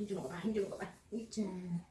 힘주는 거 봐, 힘주는 거 봐. 있잖